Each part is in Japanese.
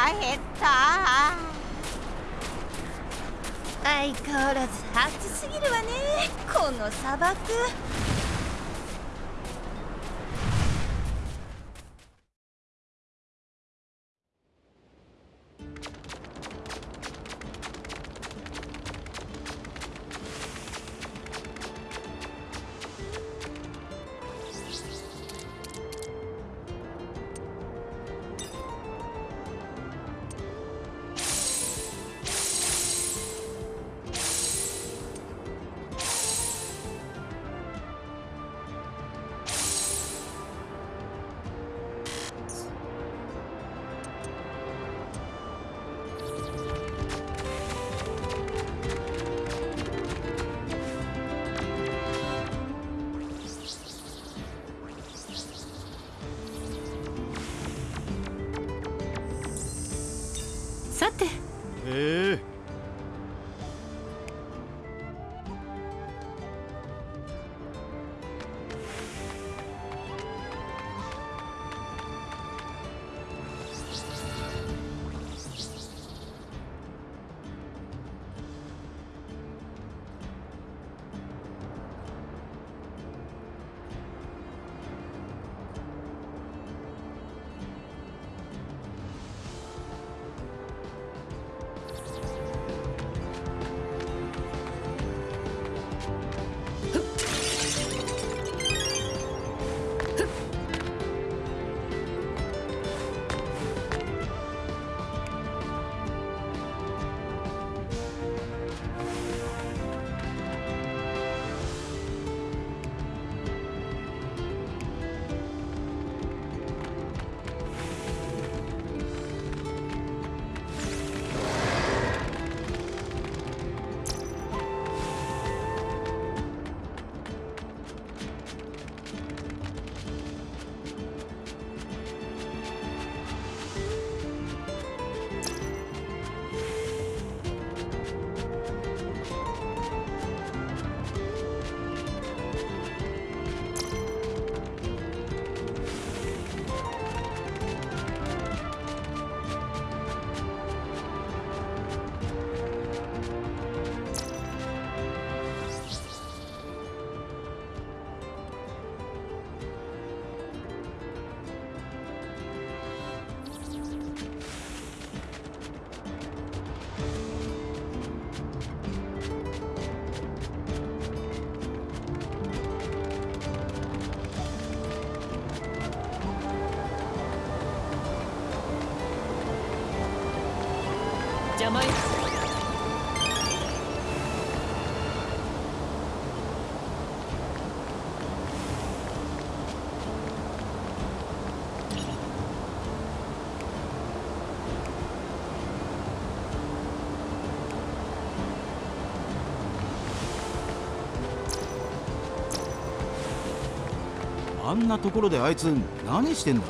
腹減った相変わらず暑すぎるわねこの砂漠。なところであいつ何してんだ？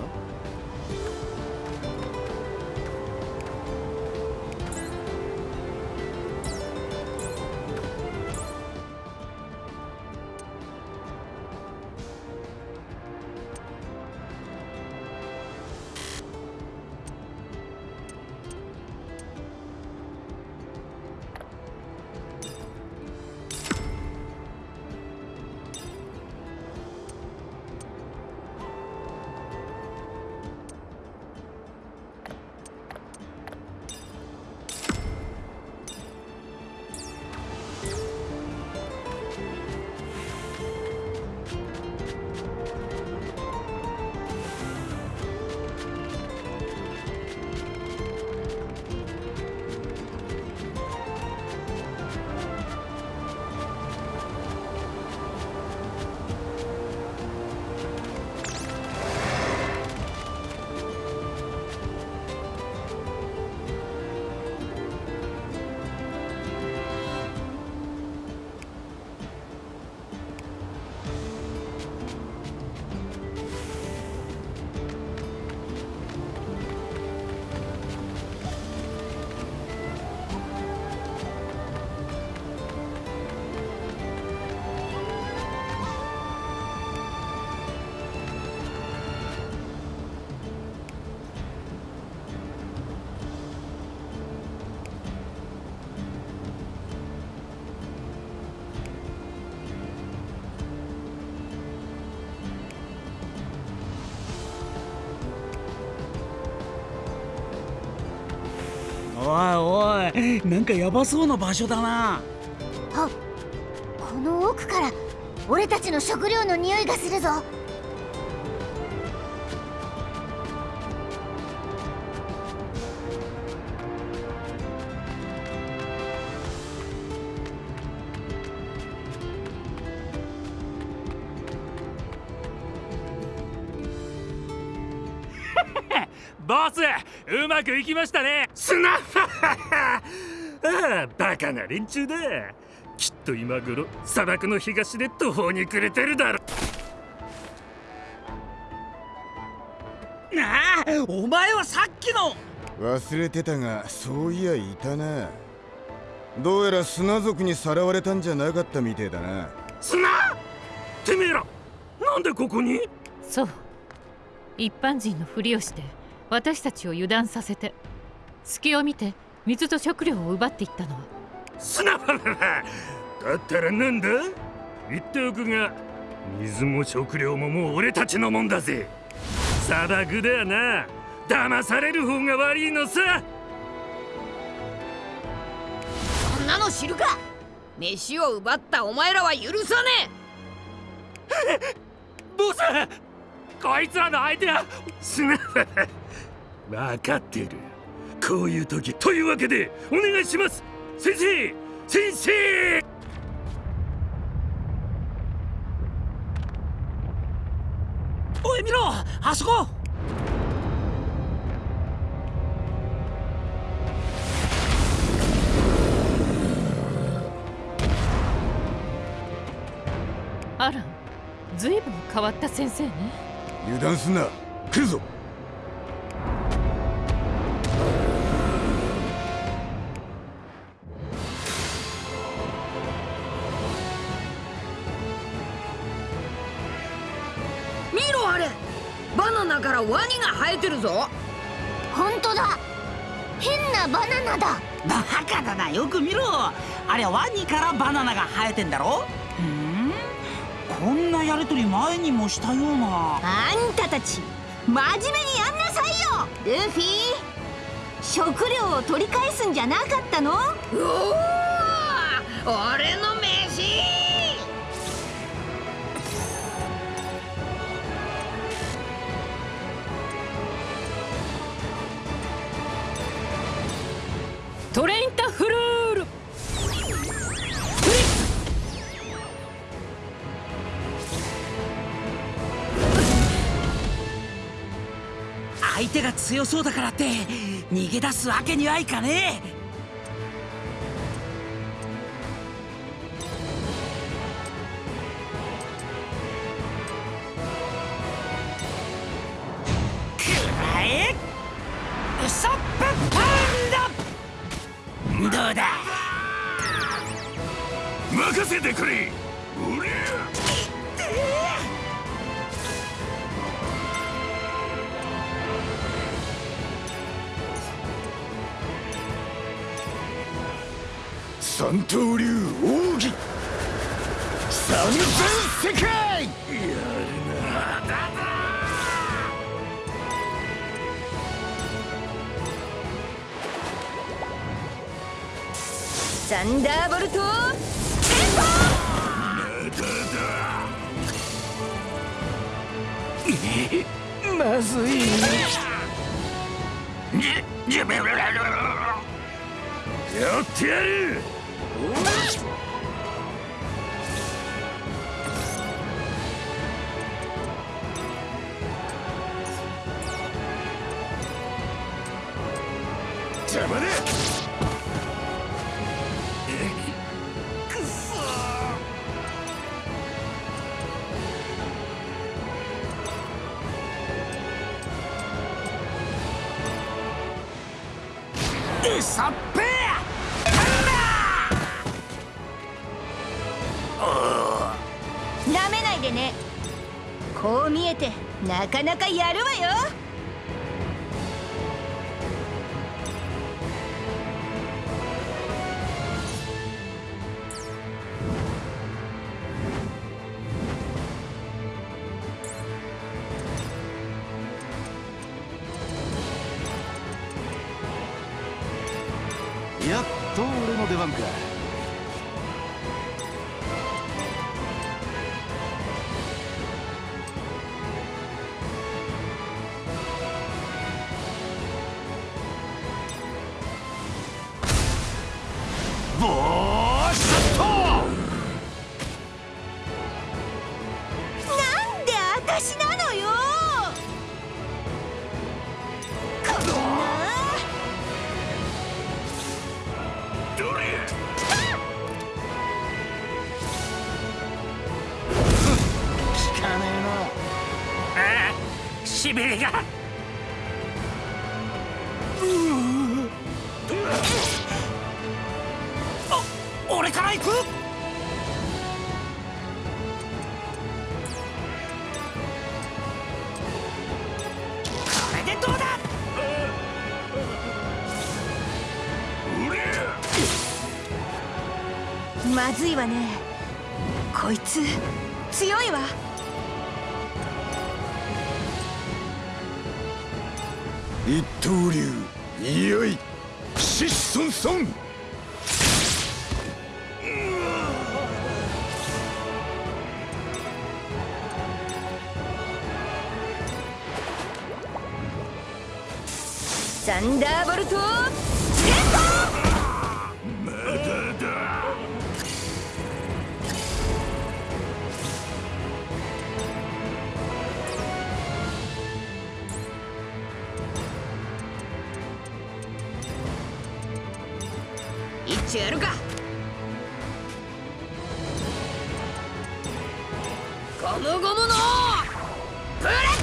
なんかヤバそうな場所だな。あこの奥から俺たちの食料の匂いがするぞ。ボスうまくいきましたね。スナッああバカな連中だ。きっと今頃砂漠の東で途方に暮れてるだろなあお前はさっきの。忘れてたがそういやいたな。どうやら砂族にさらわれたんじゃなかったみてえだな。砂？てめえらなんでここに？そう。一般人のふりをして私たちを油断させて。隙を見て水と食料を奪っていったのは。砂場だ。ったらなんだ？言っておくが水も食料ももう俺たちのもんだぜ。砂漠だよな。騙される方が悪いのさ。そんなの知るか。飯を奪ったお前らは許さね ボスこいつらの相手は砂場分かってるこういう時。というわけでお願いします。先生先生！おい見ろ！あそこ！あらずいぶん変わった先生ね。油断すんな。来るぞからワニが生えてるぞ。本当だ。変なバナナだ。バカだな。よく見ろ。あれワニからバナナが生えてんだろ。ふん。こんなやりとり前にもしたような。あんたたち真面目にやんなさいよ。ルフィ。食料を取り返すんじゃなかったの？うおー。俺の飯トレインタフルール。相手が強そうだからって逃げ出すわけにはいかねえ。せてくれ。おりゃ三刀流奥義三千世界。やるな。だだサンダーボルトまずい。やってやる。なかなかやるわよ。わねこいつ強いわ。一刀流いよいシッソンソンサンダーボルトちやるか。ゴムゴムのブレッ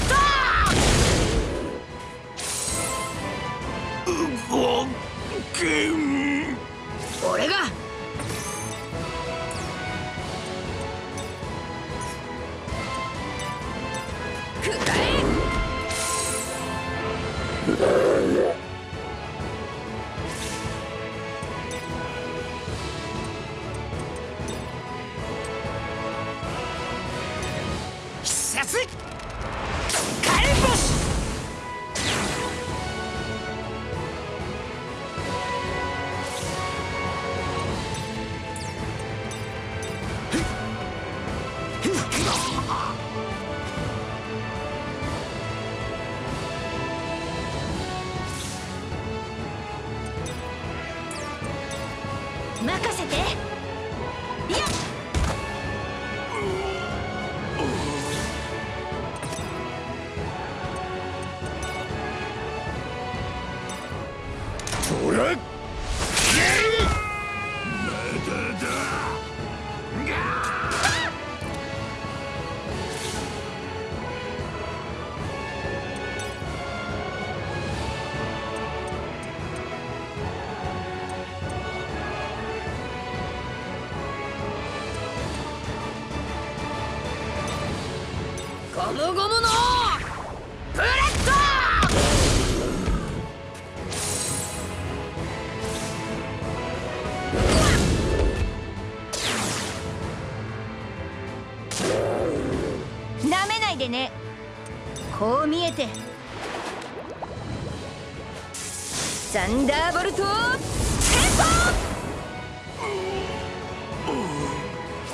ンダーボルト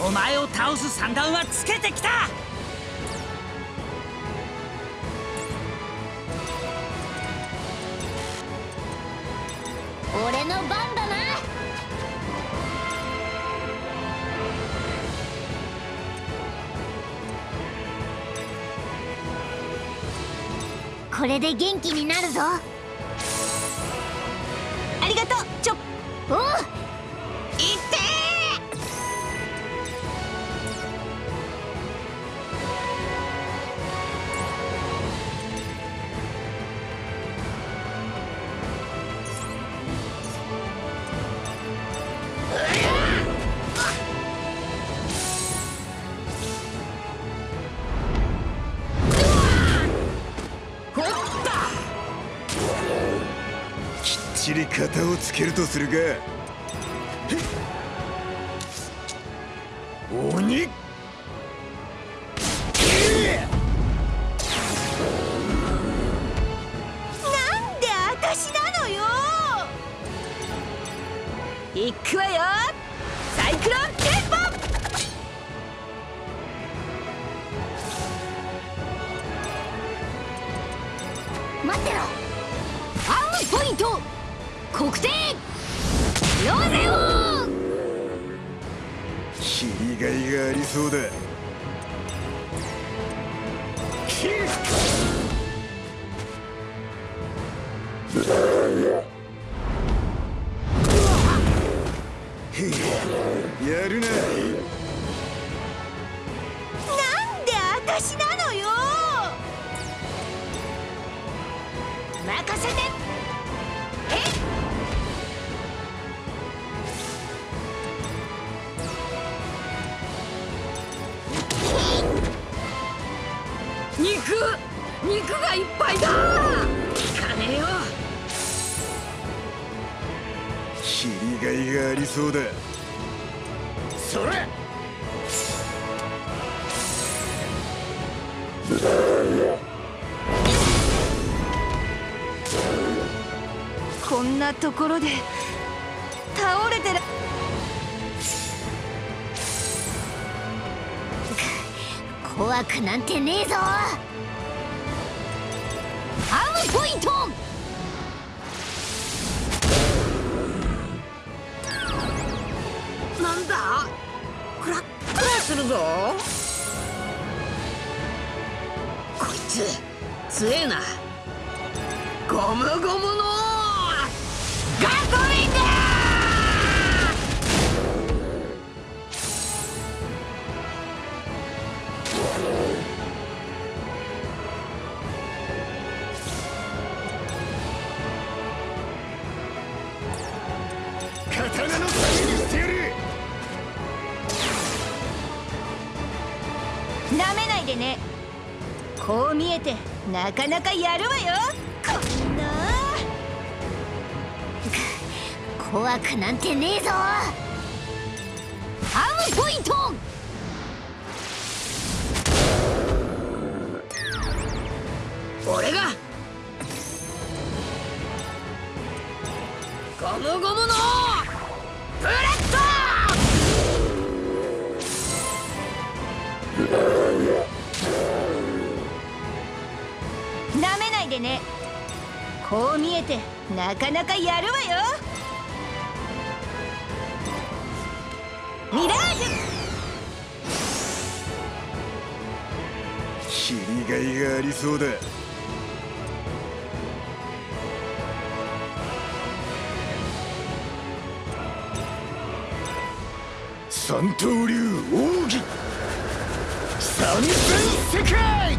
お前を倒す三段はつけてきた。俺の番だな。これで元気になるぞ。ちり型をつけるとするか。ろで倒れてる。怖くなんてねえぞ。かなかやるわよ。こんな。怖くなんてねえぞ。アウポイント。俺が。ゴムゴムのこう見えてなかなかやるわよ。ミラージュ。切りがいがありそうだ。三刀流奥義。三千世界。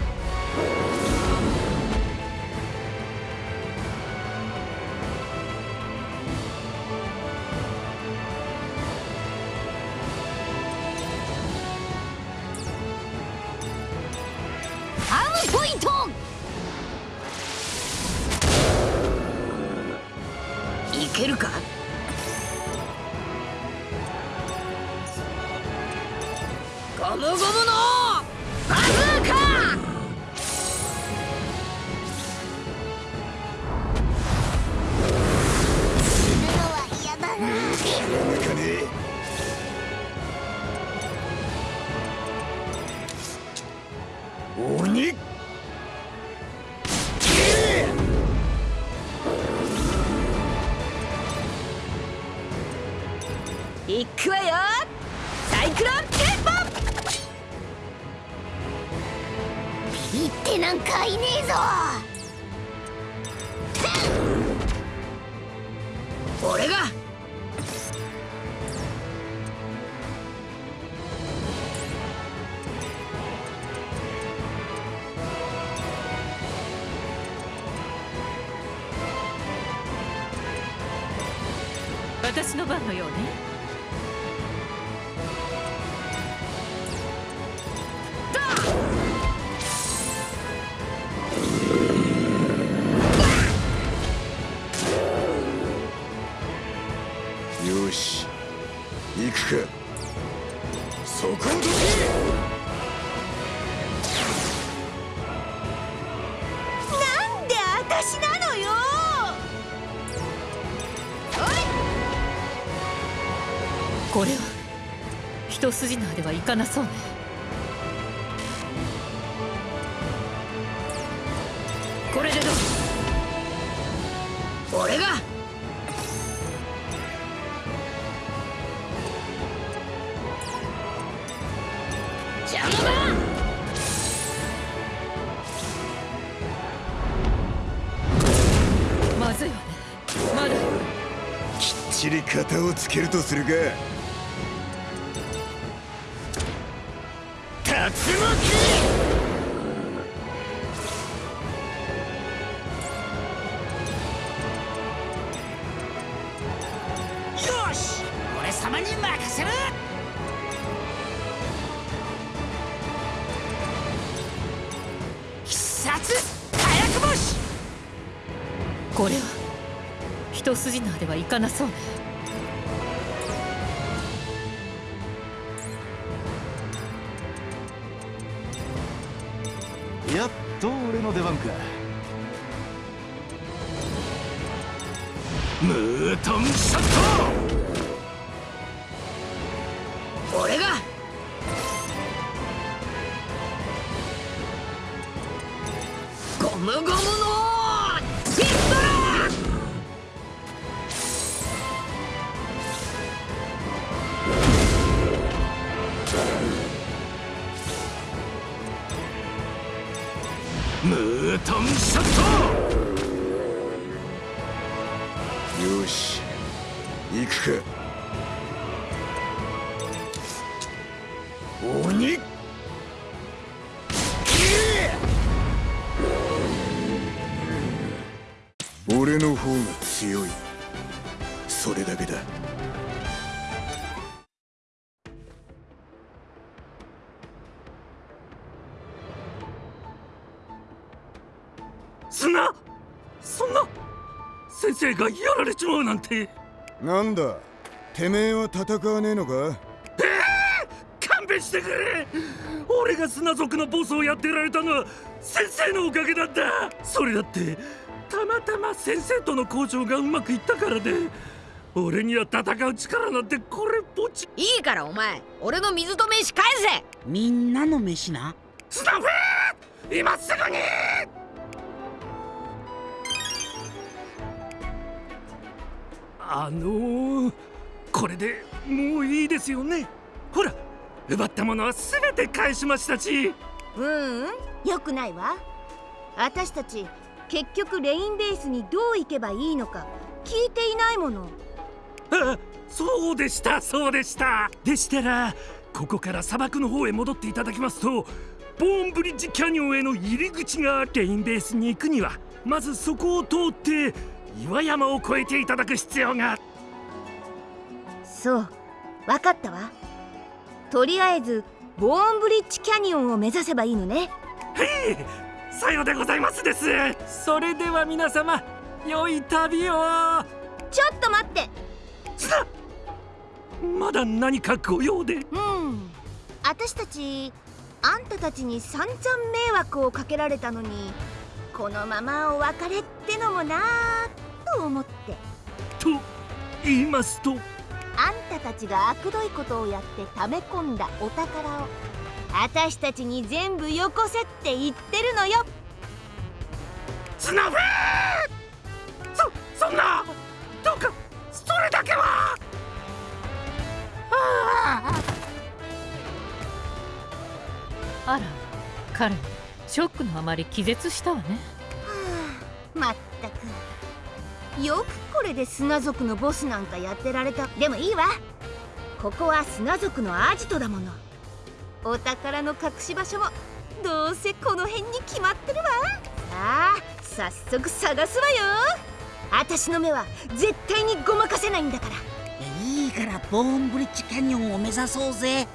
一筋縄ではいかなそうね。これでどう？俺が？邪魔だ！まずいわね。まだ。きっちり型をつけるとするか。これは。一筋縄ではいかなそう。ね生がやられちまうなんて。なんだてめえは戦わねえのか？勘弁してくれ。俺が砂族のボスをやってられたのは先生のおかげなんだ。それだってたまたま先生との交渉がうまくいったからで。俺には戦う力なんてこれっぽっち。いいからお前俺の水と飯返せ。みんなの飯な。スタッフ今すぐにあのー、これでもういいですよね。ほら奪ったものは全て返しましたし。ううんよくないわ。私たち結局レインベースにどう行けばいいのか聞いていないもの。あそうでしたそうでした。でしたらここから砂漠の方へ戻っていただきますとボーンブリッジキャニオンへの入り口がレインベースに行くにはまずそこを通って岩山を越えていただく必要が。そうわかったわ。とりあえずボーンブリッジキャニオンを目指せばいいのね。はいさようでございますです。それでは皆様良い旅を。ちょっと待って。さまだ何かご用で。うん私たちあんたたちに散々迷惑をかけられたのにこのままお別れってのもなぁと思って。と言いますと。あんたたちが悪どいことをやって溜め込んだお宝を私たちに全部よこせって言ってるのよ。スナフそそんなどうかそれだけは。あら彼ショックのあまり気絶したわね。まったくよくこれで砂族のボスなんかやってられた。でもいいわ。ここは砂族のアジトだもの。お宝の隠し場所もどうせこの辺に決まってるわ。さあ早速探すわよ。私の目は絶対にごまかせないんだから。いいからボーンブリッジキャニオンを目指そうぜ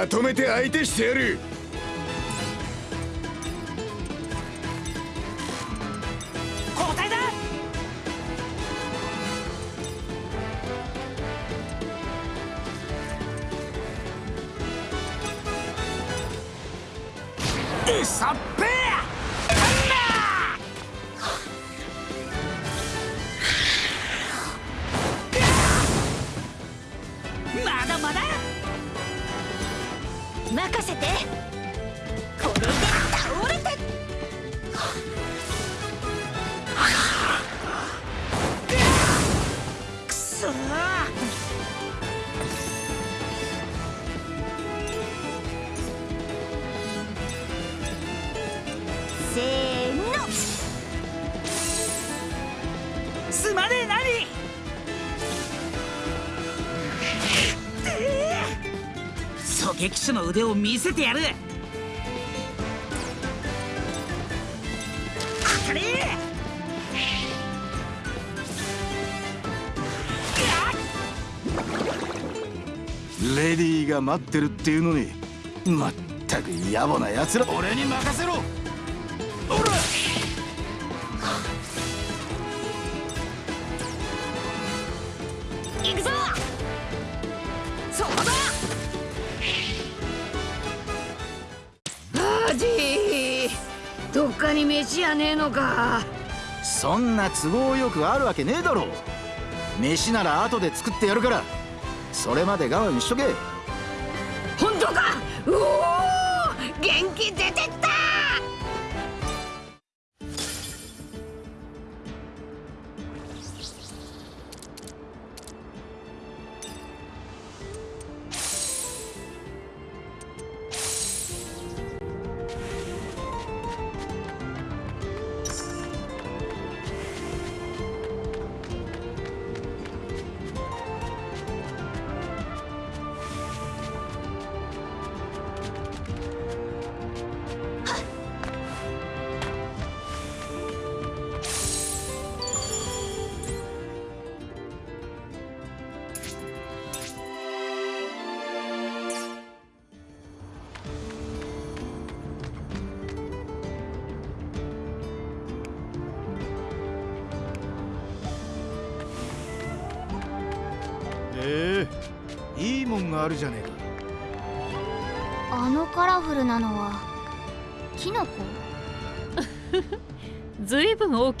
まとめて相手してやる。任せて。狙撃手の腕を見せてやる。当たれレディーが待ってるっていうのにまったく野暮な奴ら俺に任せろねえのか。そんな都合よくあるわけねえだろ。飯なら後で作ってやるから。それまで我慢しとけ。本当か。うお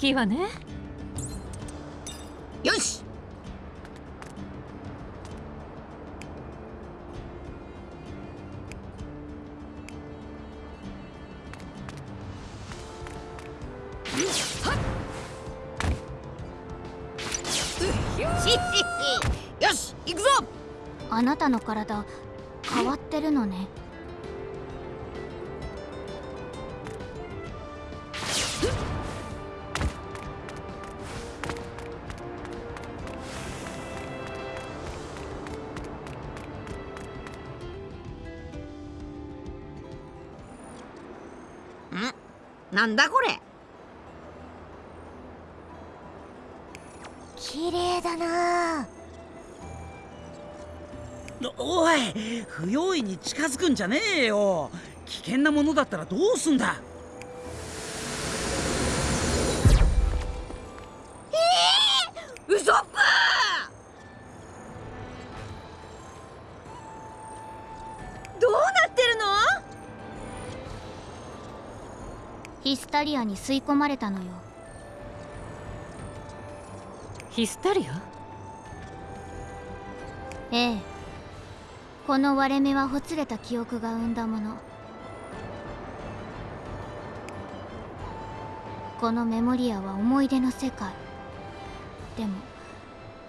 きいわね。なんだこれ。綺麗だな。おい不用意に近づくんじゃねえよ。危険なものだったらどうすんだタリアに吸い込まれたのよ。ヒスタリア？ええ。この割れ目はほつれた記憶が生んだもの。このメモリアは思い出の世界。でも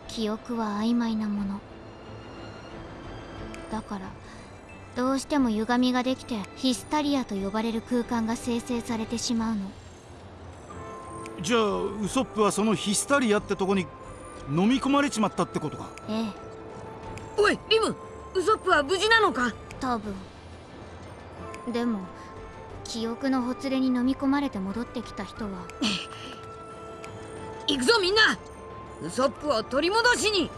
記憶は曖昧なもの。だからどうしても歪みができてヒスタリアと呼ばれる空間が生成されてしまうの。じゃあウソップはそのヒスタリアってとこに飲み込まれちまったってことか？ええ。おいリムウソップは無事なのか？多分。でも記憶のほつれに飲み込まれて戻ってきた人は。行くぞみんな。ウソップを取り戻しに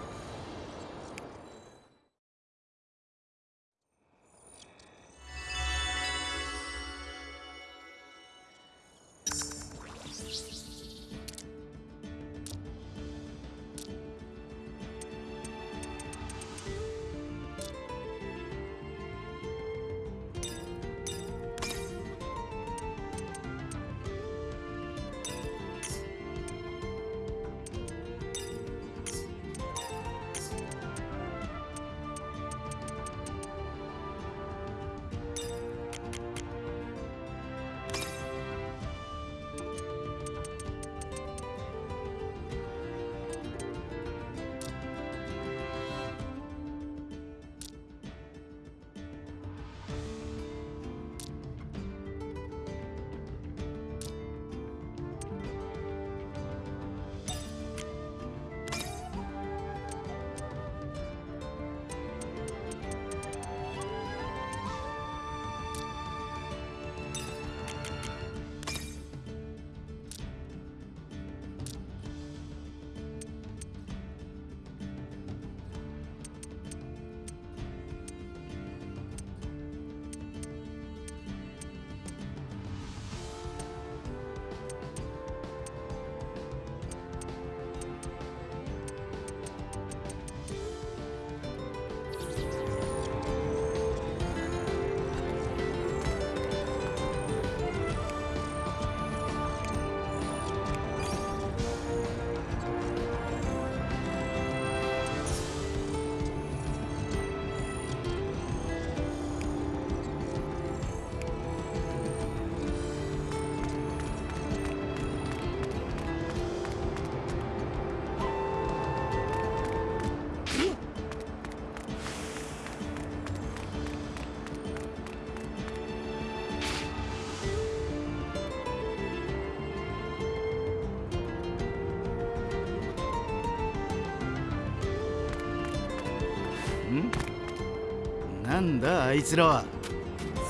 だあいつらは。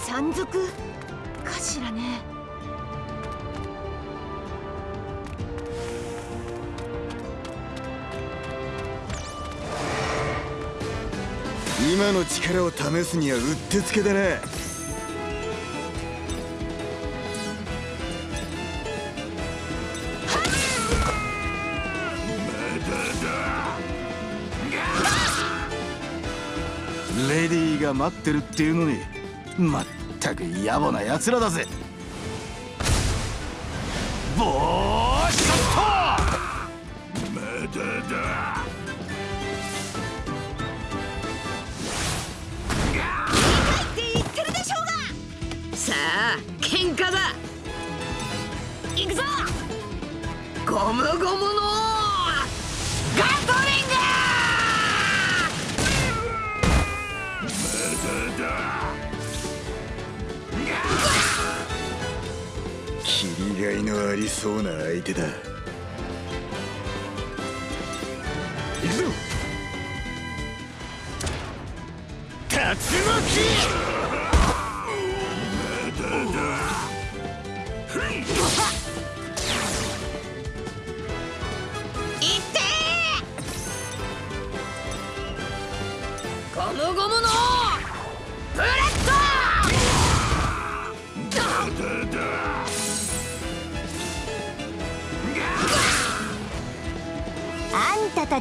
山賊？かしらね。今の力を試すにはうってつけだなが待ってるっていうのにまったく野暮な奴らだぜ。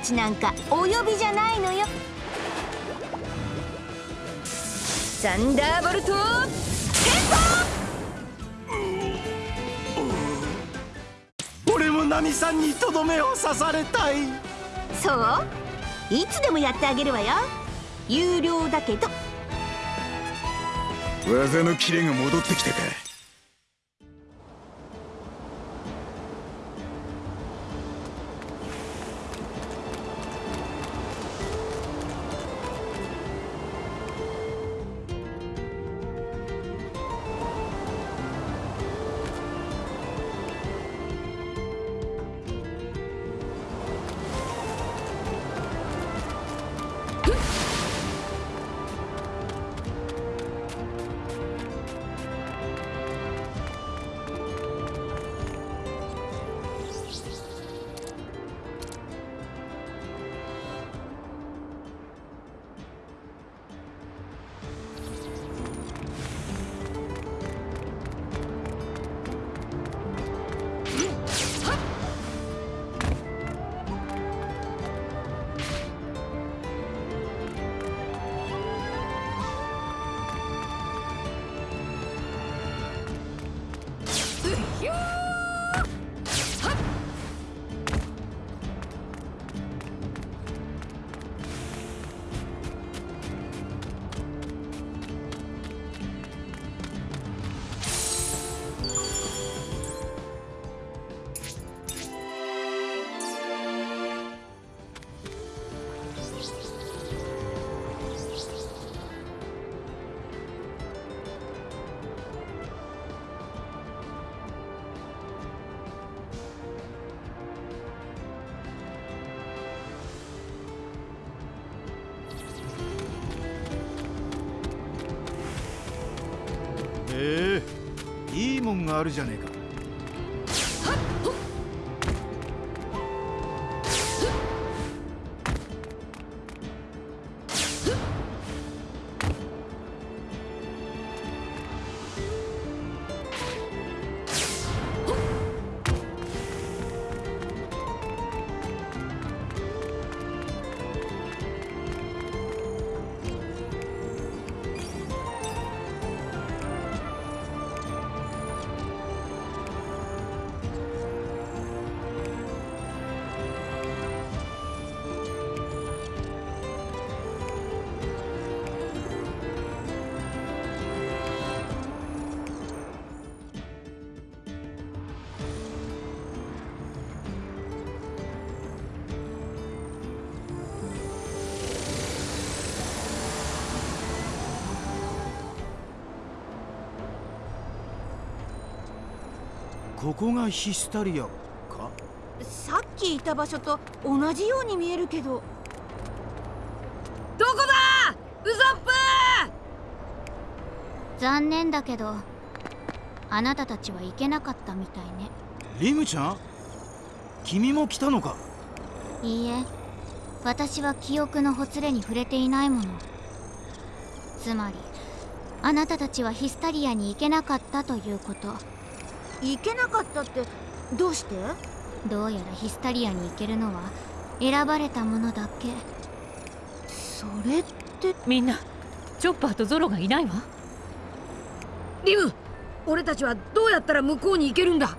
ちなんかお呼びじゃないのよ。サンダーボルト俺もナミさんにとどめを刺されたい。そう？いつでもやってあげるわよ。有料だけど。技のキレが戻ってきたかあるじゃねえかここがヒスタリアか？さっきいた場所と同じように見えるけど。どこだ？ウソップ！残念だけどあなたたちは行けなかったみたいね。リムちゃん？君も来たのか？いいえ。私は記憶のほつれに触れていないもの。つまりあなたたちはヒスタリアに行けなかったということ行けなかったってどうして？どうやらヒスタリアに行けるのは選ばれたものだけ。それって？みんなチョッパーとゾロがいないわ。リム俺たちはどうやったら向こうに行けるんだ？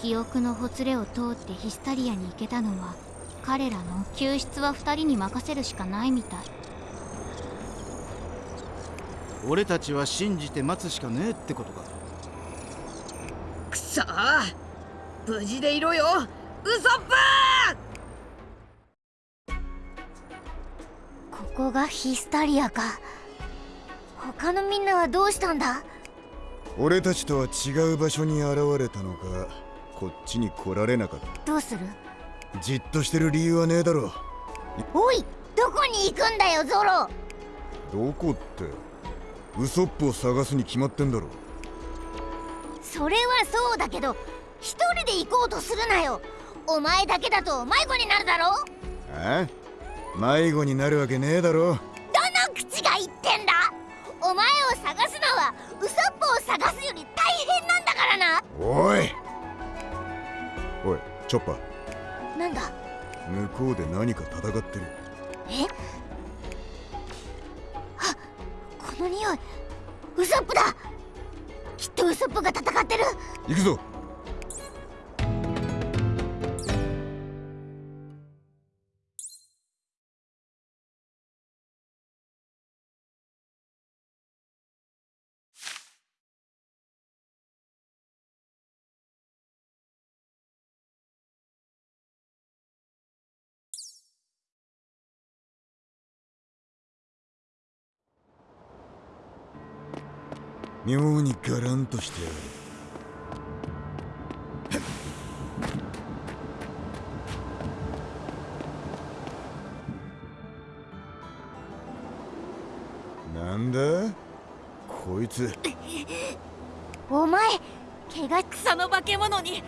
記憶のほつれを通ってヒスタリアに行けたのは彼らの救出は2人に任せるしかないみたい。俺たちは信じて待つしかねえってことかくそー無事でいろよ。ウソップここがヒスタリアか。他のみんなはどうしたんだ？俺たちとは違う場所に現れたのか。こっちに来られなかった。どうする？じっとしてる理由はねえだろ。おいどこに行くんだよゾロ。どこって？ウソップを探すに決まってんだろそれはそうだけど一人で行こうとするなよ。お前だけだと迷子になるだろ？あ迷子になるわけねえだろ。どの口が言ってんだ？お前を探すのはウソップを探すより大変なんだからな。おい。おいチョッパー。なんだ？向こうで何か戦ってる。え？あこの匂い。ウソップだきっとウソップが戦ってる。行くぞ。妙にガランとしてやる。なんだ？こいつ。お前怪我草の化け物に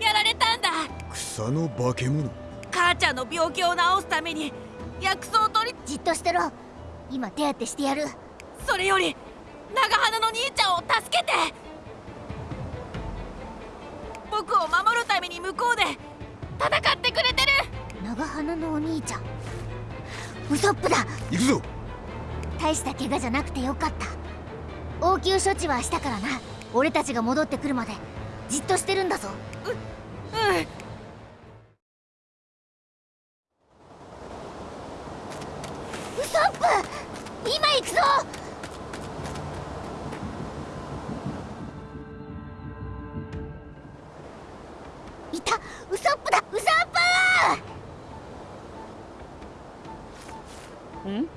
やられたんだ。草の化け物？母ちゃんの病気を治すために薬草を取り。じっとしてろ。今手当てしてやる。それより長花の兄ちゃんを助けて。僕を守るために向こうで戦ってくれてる。長花のお兄ちゃん。ウソップだ。行くぞ。大した怪我じゃなくてよかった。応急処置はしたからな。俺たちが戻ってくるまでじっとしてるんだぞ。うんいた。ウソップだ。ウソップ。ん？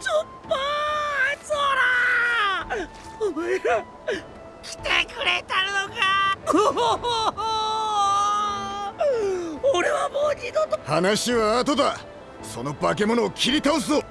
チョッパーゾラお前ら来てくれたのか。俺はもう二度と。話は後だ。その化け物を切り倒すぞ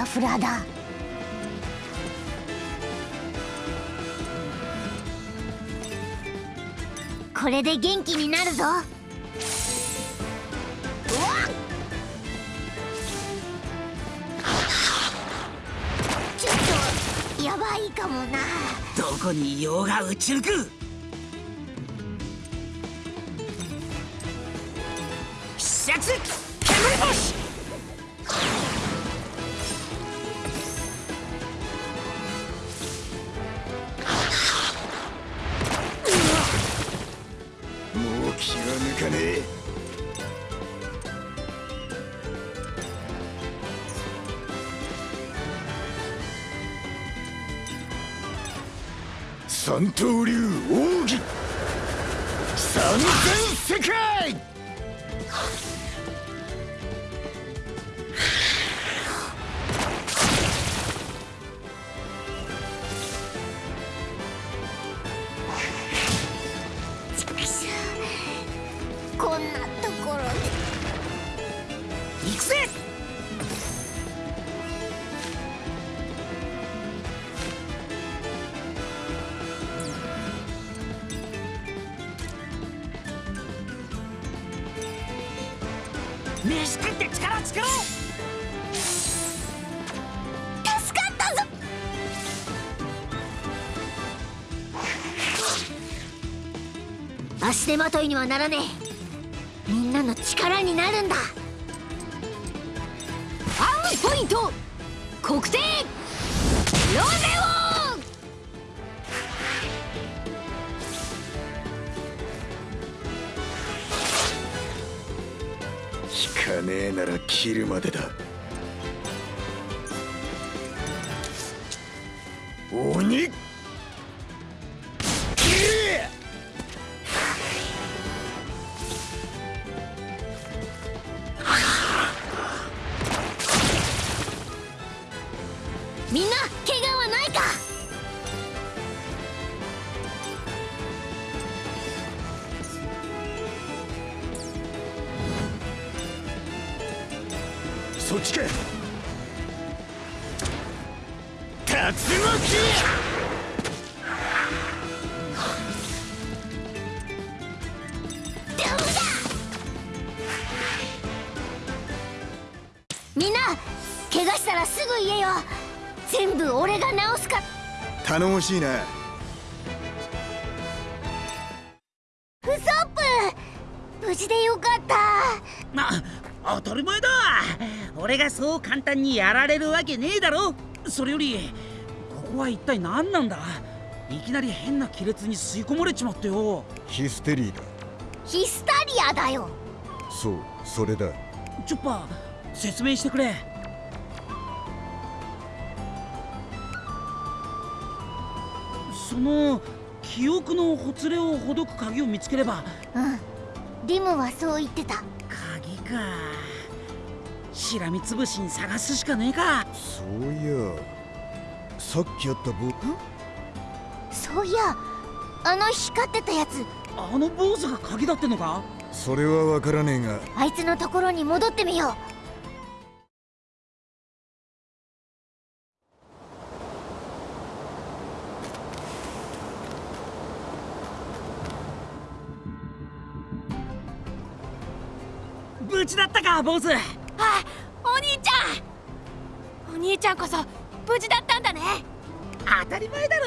ラフラだ。これで元気になるぞ。ちょっとやばいかもな。どこにいようが打ち抜く。足手まといにはならねえ。みんなの力になるんだ。アウポイント。国定ロゼオ引かねえなら切るまでだ。しいなウソップ無事でよかった。ま当たり前だ。俺がそう簡単にやられるわけねえだろ。それよりここは一体何なんだ。いきなり変な亀裂に吸い込まれちまってよ。ヒステリーだ。ヒスタリアだよ。そうそれだ。チョッパー説明してくれの記憶のほつれをほどく鍵を見つければ。うん。リムはそう言ってた。鍵か。しらみつぶしに探すしかねえか。そういや。さっきあったぼそういやあの光ってたやつ。あの坊主が鍵だってのか？それはわからねえが。あいつのところに戻ってみようかボスあお兄ちゃん。お兄ちゃんこそ無事だったんだね。当たり前だ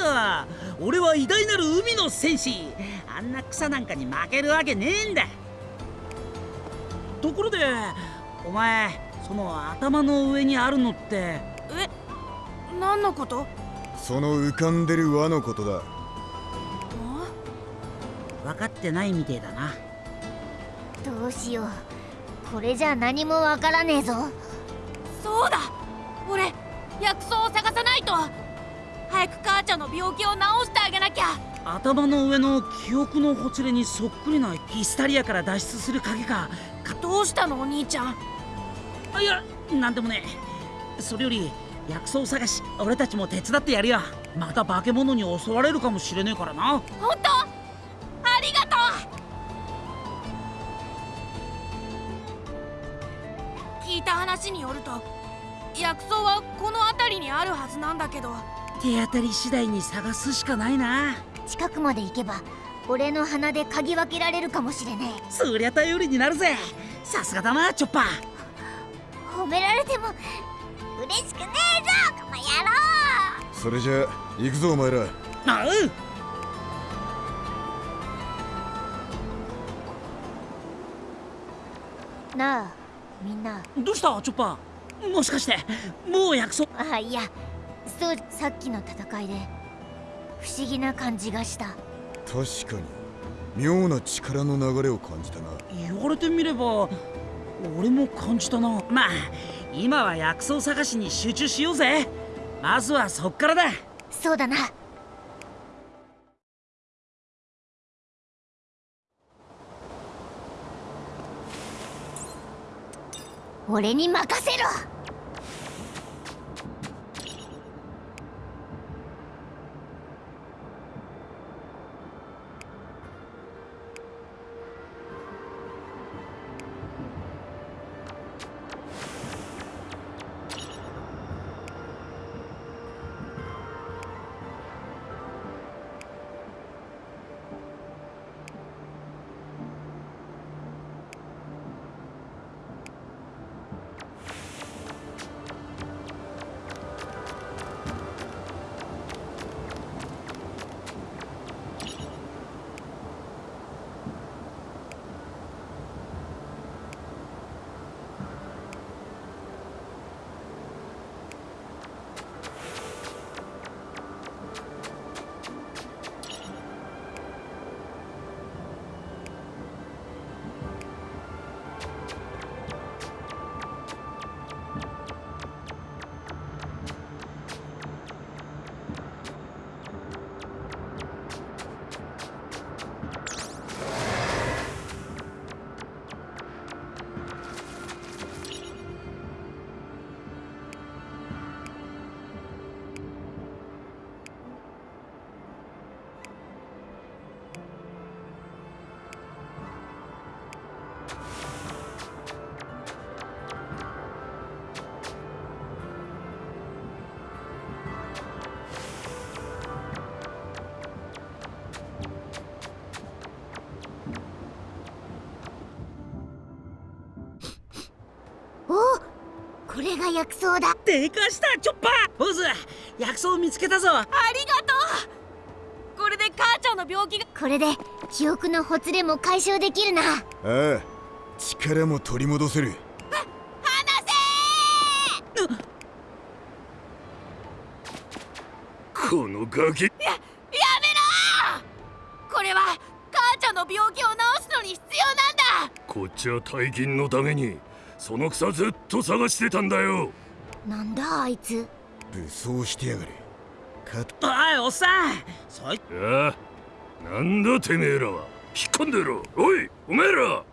ろ。俺は偉大なる海の戦士。あんな草なんかに負けるわけねえんだ。ところでお前その頭の上にあるのって。え何のこと？その浮かんでる輪のことだ。分かってないみてえだな。どうしようこれじゃ何もわからねえぞ。そうだ。俺薬草を探さないと。早く母ちゃんの病気を治してあげなきゃ。頭の上の記憶のほつれにそっくりなヒスタリアから脱出する鍵か。どうしたのお兄ちゃん。あいやなんでもねそれより薬草探し俺たちも手伝ってやるよ。また化け物に襲われるかもしれねえからな。本当？聞いた話によると薬草はこの辺りにあるはずなんだけど。手当たり次第に探すしかないな。近くまで行けば俺の鼻で嗅ぎ分けられるかもしれねえそりゃ頼りになるぜ。さすがだなチョッパー。褒められても嬉しくねえぞこの野郎。それじゃ行くぞお前ら。あう。なあみんな。どうした？チョッパー。もしかしてもう約束？あいやそうさっきの戦いで。不思議な感じがした。確かに。妙な力の流れを感じたな。言われてみれば俺も感じたな。まあ今は薬草探しに集中しようぜ。まずはそっからだ。そうだな俺に任せろ。が薬草だ。でかしたチョッパー。ボズ薬草見つけたぞ。ありがとう。これで母ちゃんの病気が。これで記憶のほつれも解消できるな。ああ力も取り戻せる。このガキ。ややめろこれは母ちゃんの病気を治すのに必要なんだ。こっちは大金のためにその草ずっと探してたんだよ。なんだあいつ。武装してやがれ。かおいおっさん。そい。ああなんだてめえらは。引っ込んでろ。おいおめえら。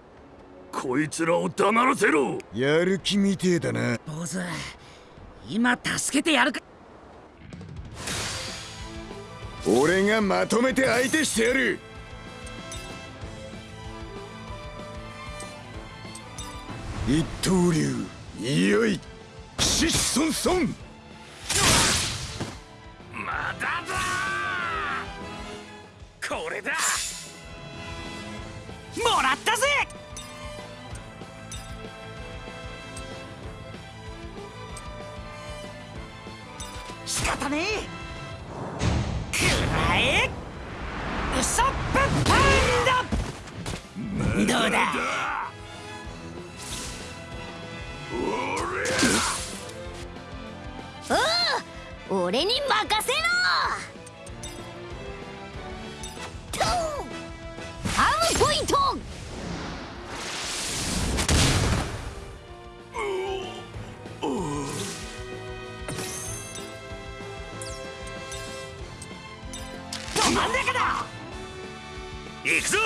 こいつらを黙らせろ。やる気みてえだな。坊主。今助けてやるか。俺がまとめて相手してやる一刀流いよいシソンソン。まだだ。これだ。もらったぜ。ねえ。くらえ。ウソップパンダどうだ。俺に任せろ！ポイン！トど真ん中だ！行くぞ！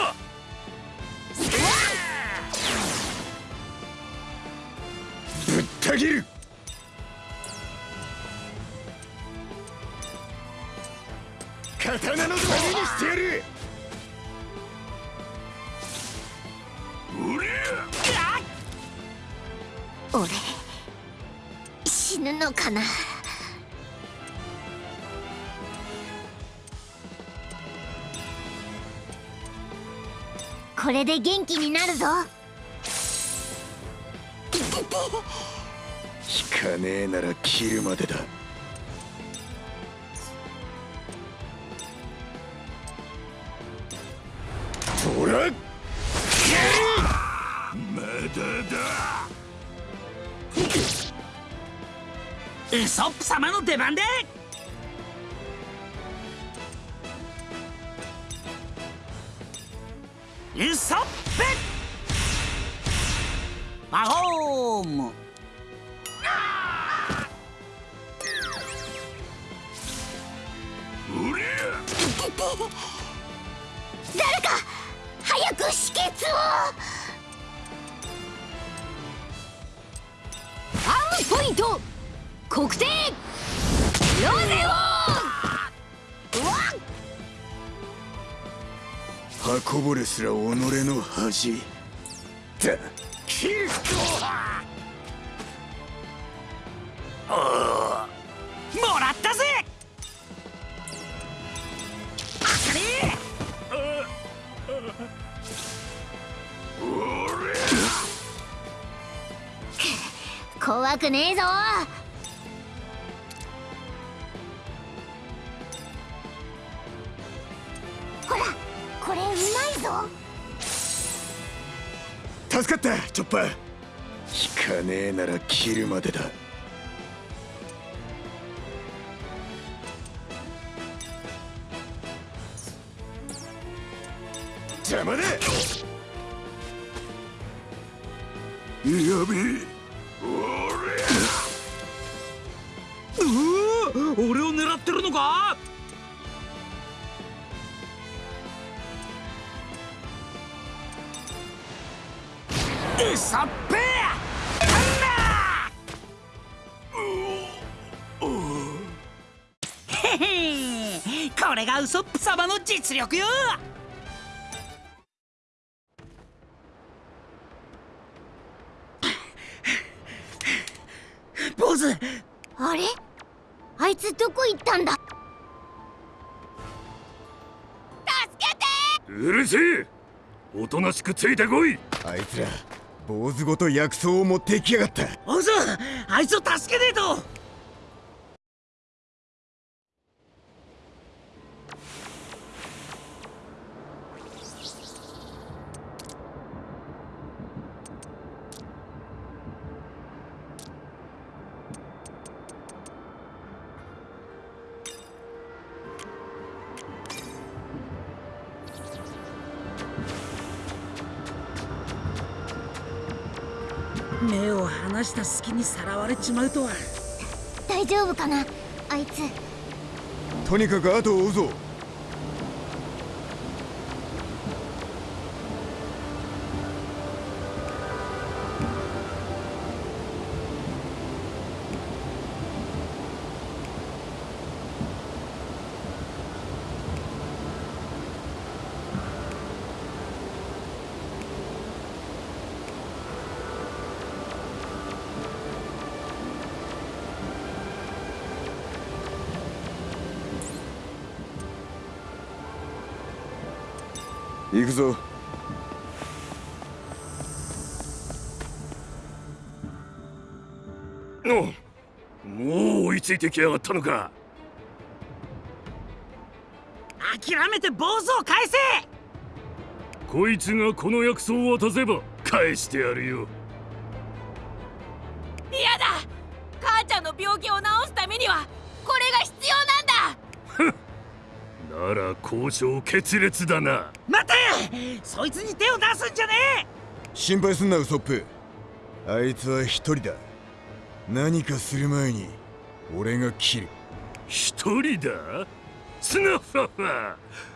ぶった切る刀の髄にしてやる俺死ぬのかな？これで元気になるぞ。引かねえなら切るまでだソップ様の出番で。ウソこぼれすら己の恥。だ切るもらったぜ。あかね怖くねえぞ引かねえなら切るまでだ。実力よ。坊主。あれ？あいつどこ行ったんだ？助けて！うるせえ。おとなしくついてこい。あいつら坊主ごと薬草を持ってきやがった。坊主あいつを助けねえと目を離した隙にさらわれちまうとは。大丈夫かなあいつ。とにかく後を追うぞ行くぞ。おもう追いついてきやがったのか。諦めて坊主を返せ。こいつがこの薬草を渡せば返してやるよ。嫌だ。母ちゃんの病気を治すためにはこれが必要なんだ。なら交渉決裂だなそいつに手を出すんじゃねえ！心配すんなウソップ。あいつは一人だ。何かする前に俺が切る。一人だ？スナファファ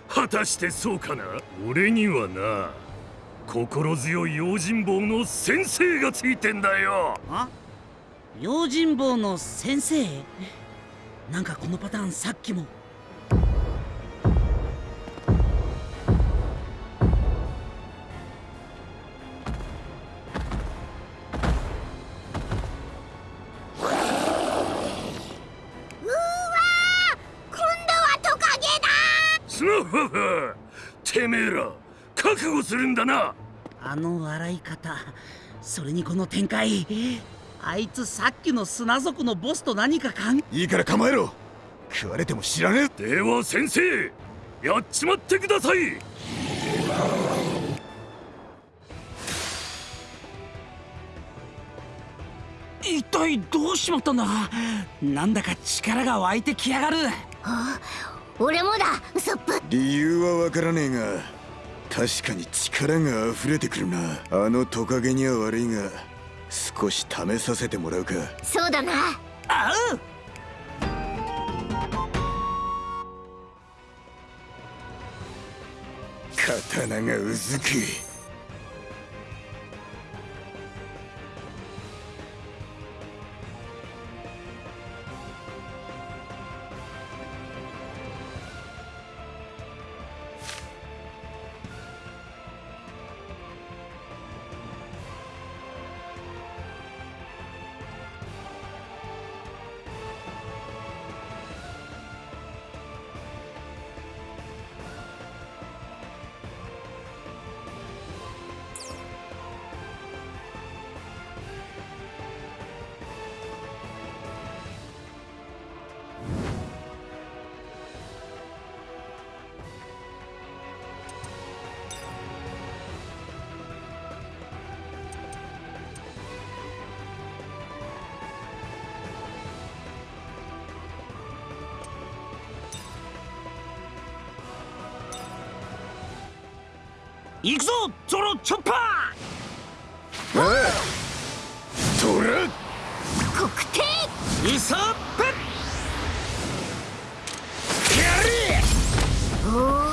果たしてそうかな？俺にはな。心強い用心棒の先生がついてんだよ。あ？用心棒の先生？なんかこのパターンさっきもするんだな。あの笑い方それにこの展開。あいつさっきの砂族のボスと何か関いいから構えろ。食われても知らねえ。では先生やっちまってください。一体どうしまったんだ？なんだか力が湧いてきやがる。俺もだ。ウソップ理由はわからねえが確かに力が溢れてくるな。あのトカゲには悪いが少し試させてもらうか。そうだな。あう。刀がうずく行くぞゾロチョッパおいトラ黒帝ーイソップ！おー。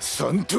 三刀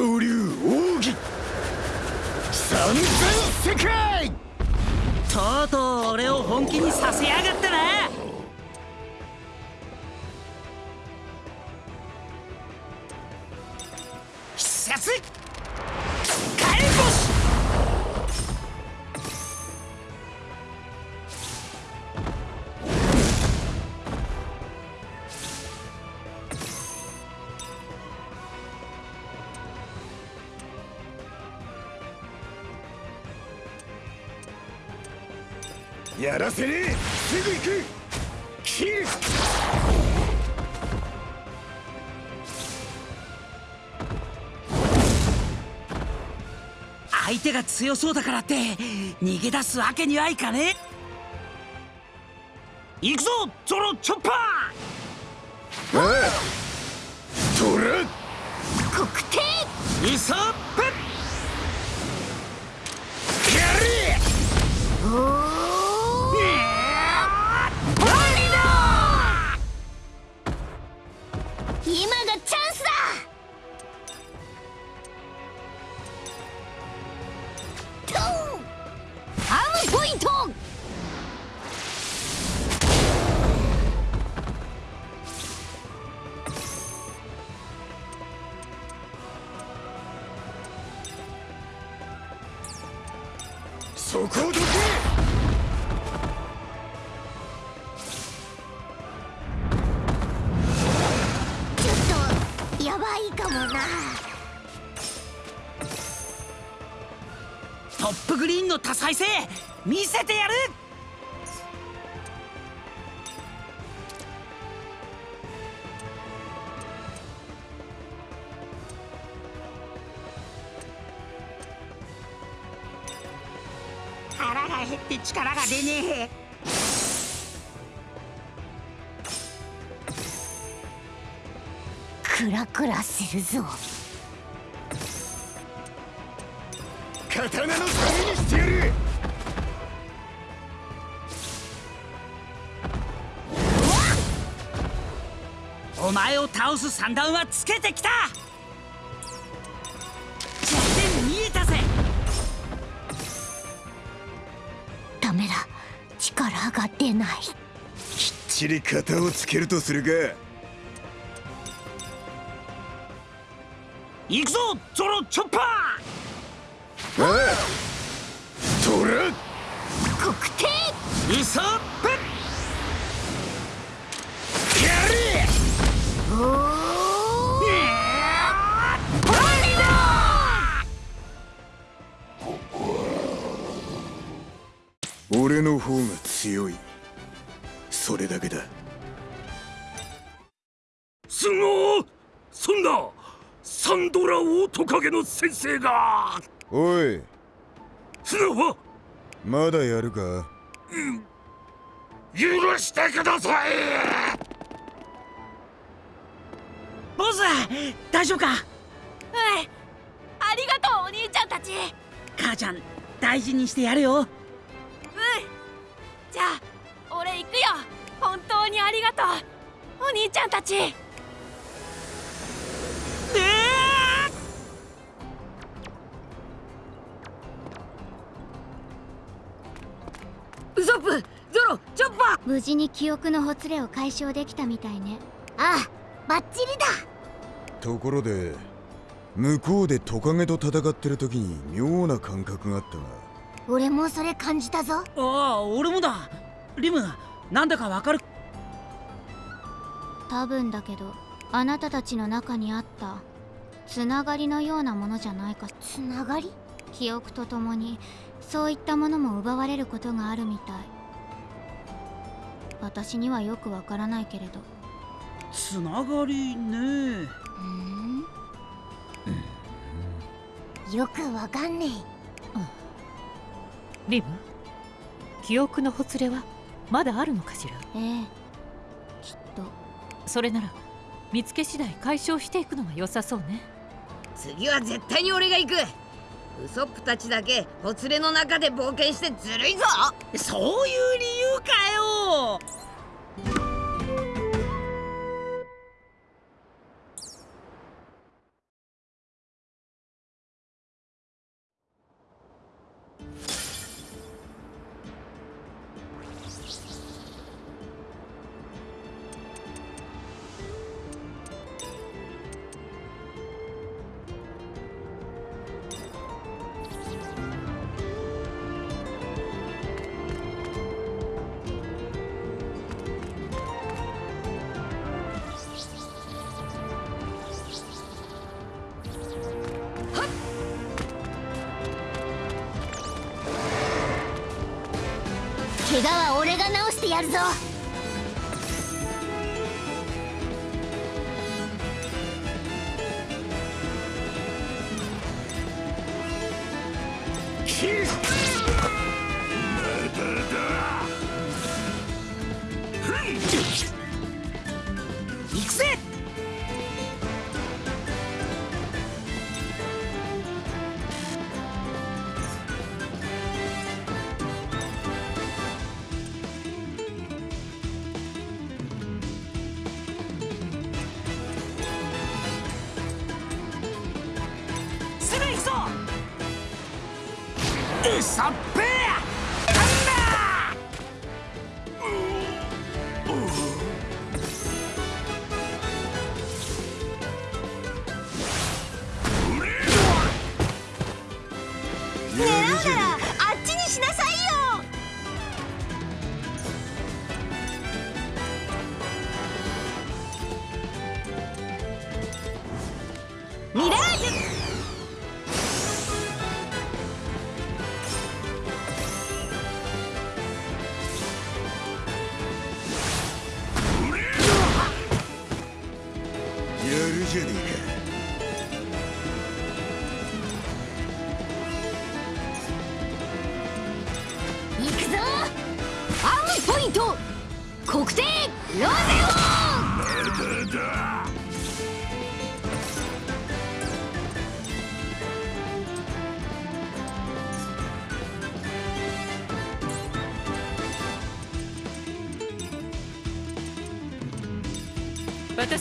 せねえすぐ行く切る相手が強そうだからって逃げ出すわけにはいかねえ行くぞゾロチョッパートップグリーンの多彩性見せてやる。腹が減って力が出ねえ。クラクラするぞ。刀のためにしてやるお前を倒す三段はつけてきた弱点見えたぜダメだ力が出ないきっちり型をつけるとするか行くぞゾロチョッパートラ黒帝ウソップやれ俺の方が強い。それだけだすごそんなサンドラオオトカゲの先生がおい。砂はまだやるか？許してください。ボス大丈夫か？うん。ありがとうお兄ちゃんたち。母ちゃん大事にしてやるよ。うん。じゃあ俺行くよ。本当にありがとうお兄ちゃんたちウソップゾロチョッパー無事に記憶のほつれを解消できたみたいね。ああバッチリだ！ところで向こうでトカゲと戦ってる時に妙な感覚があったが俺もそれ感じたぞ。ああ俺もだ。リムなんだかわかる？多分だけどあなたたちの中にあったつながりのようなものじゃないか。つながり？記憶とともにそういったものも奪われることがあるみたい。私にはよくわからないけれど。つながりね。うん。よくわかんねリム記憶のほつれはまだあるのかしら？ええきっと。それなら見つけ次第解消していくのが良さそうね。次は絶対に俺が行くウソップたちだけほつれの中で冒険してずるいぞ。そういう理由かよ。やるぞ。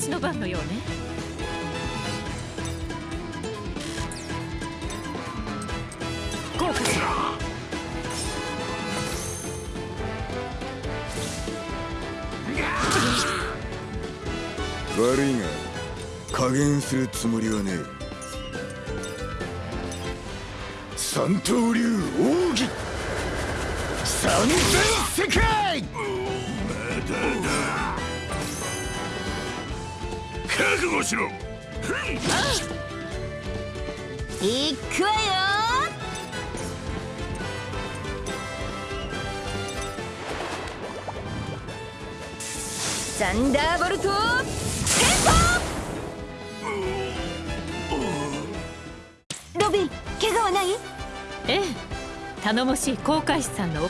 私の番のようね。悪いが加減するつもりはねえ。三刀流奥義。三千世界覚悟しろ。いくわよ。サンダーボルトロビン怪我はない？ええ。頼もしい航海士さんのああ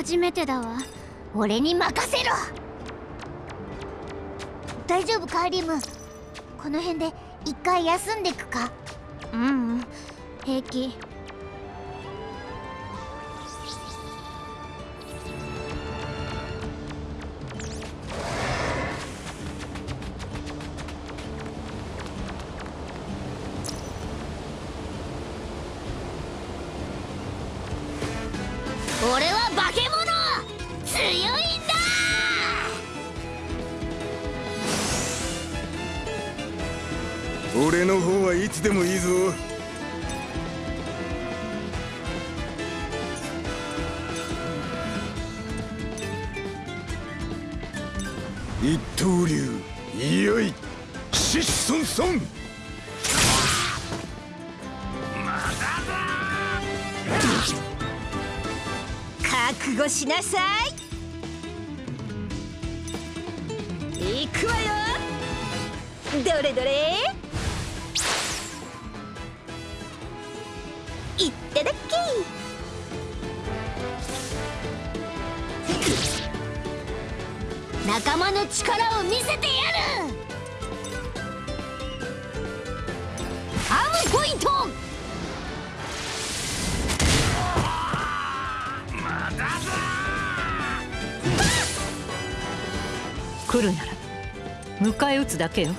初めてだわ。俺に任せろ。大丈夫カーリム？この辺で一回休んでくか？ううん。平気。だけよ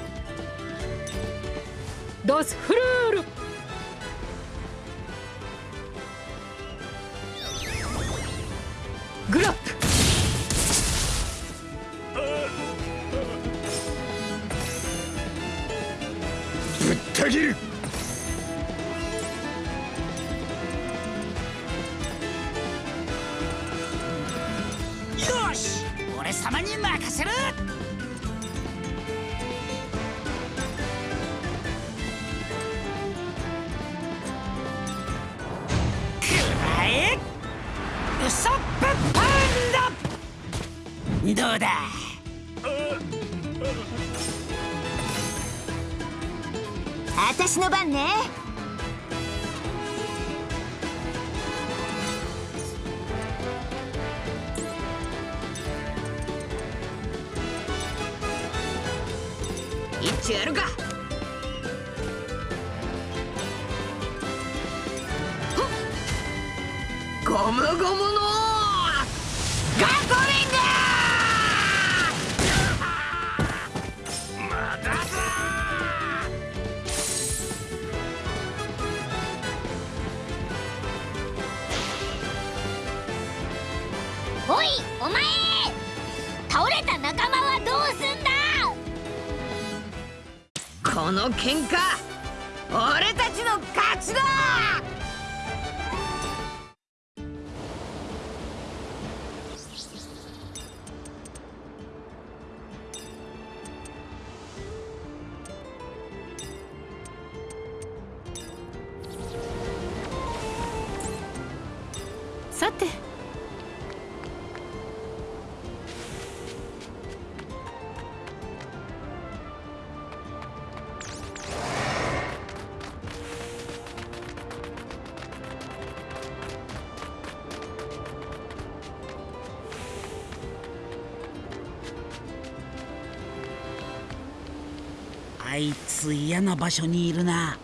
嫌な場所にいるな。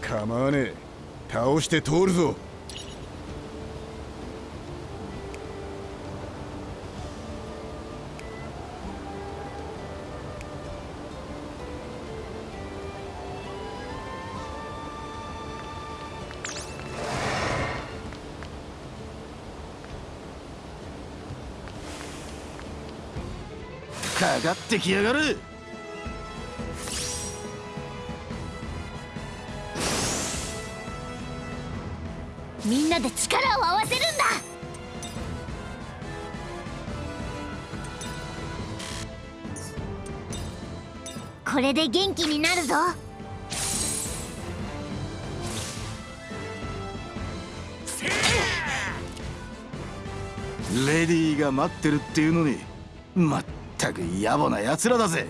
構わねえ。倒して通るぞ。かかってきやがるれで元気になるぞ。レディーが待ってるっていうのにまったく野暮なやつらだぜ。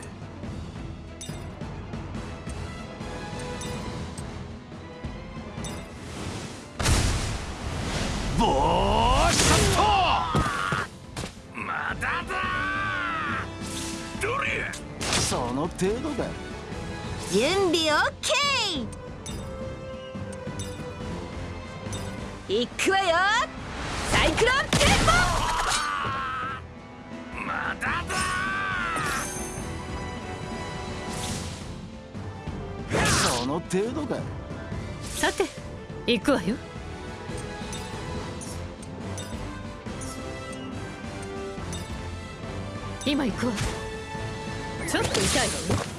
程度だ準備オッケー。いくわよ。サイクロンテンまだだ。その程度ださて行くわよ。今行くわちょっと痛い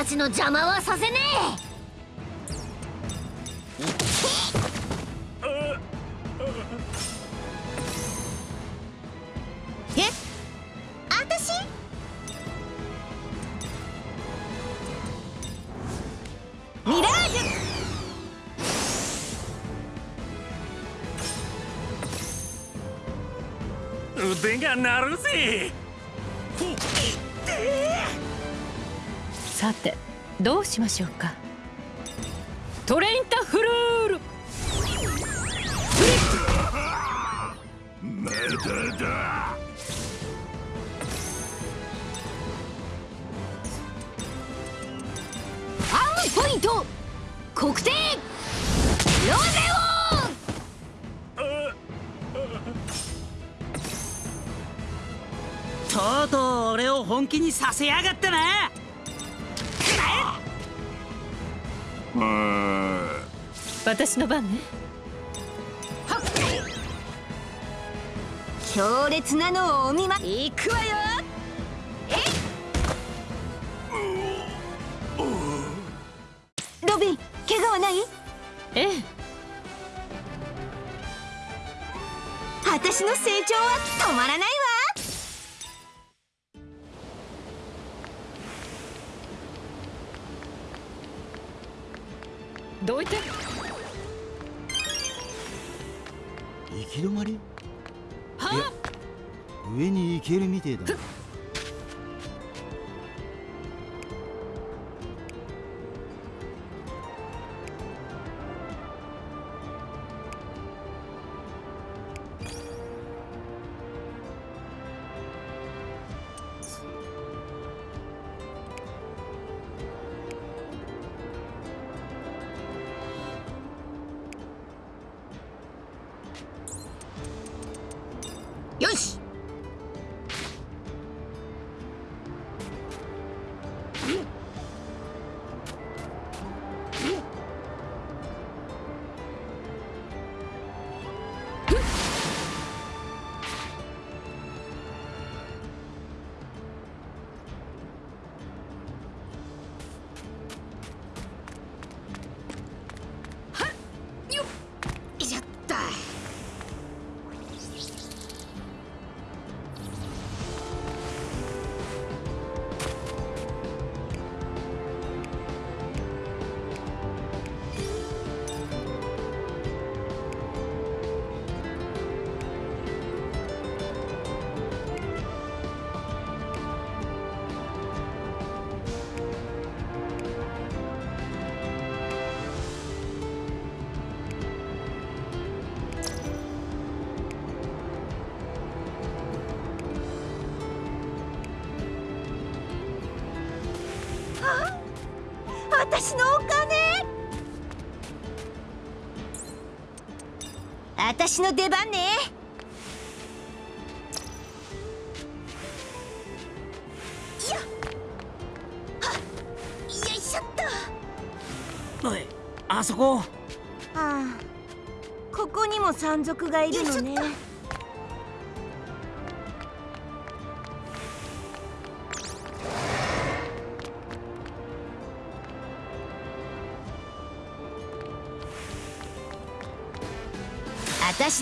たちの邪魔はさせねえ。あたしミラージュ腕が鳴るぜ。さてどうしましょうか？トレインタフルール。まだだ。ファンポイント。黒点。ロゼとうとう俺を本気にさせやがったな私の番ね。強烈なのをお見ま。いくわよ。ロビン怪我はない？ええ。私の成長は止まらないわ。どいて？行き止まりは上に行けるみてえだよ私の出番ね。あそこ。ああここにも山賊がいるのね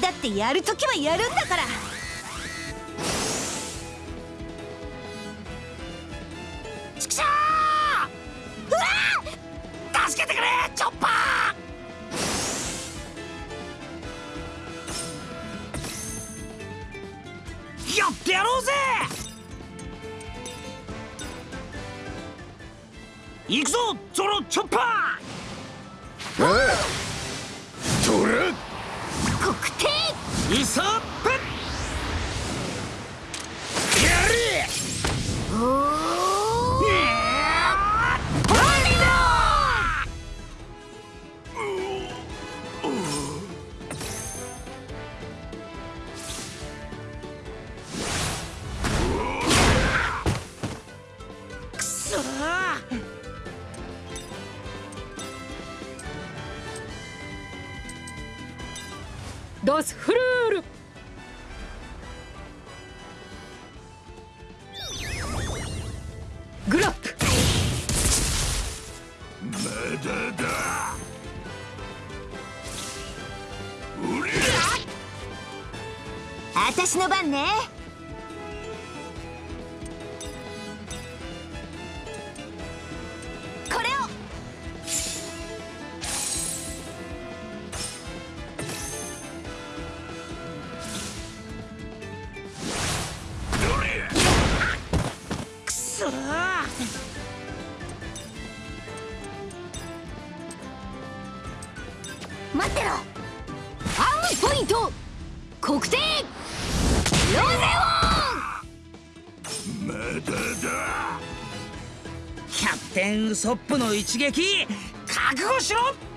だってやるときはやるんだから。私の番ね。ソップの一撃覚悟しろ！